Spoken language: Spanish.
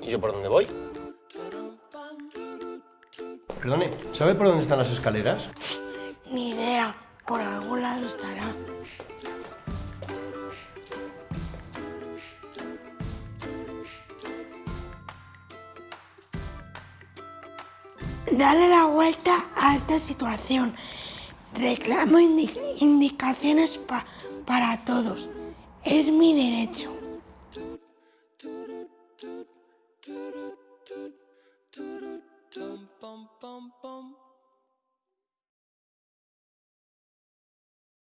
¿Y yo por dónde voy? Perdone, ¿sabe por dónde están las escaleras? Ni idea, por algún lado estará. Dale la vuelta a esta situación. Reclamo indi- indicaciones pa- para todos. Es mi derecho.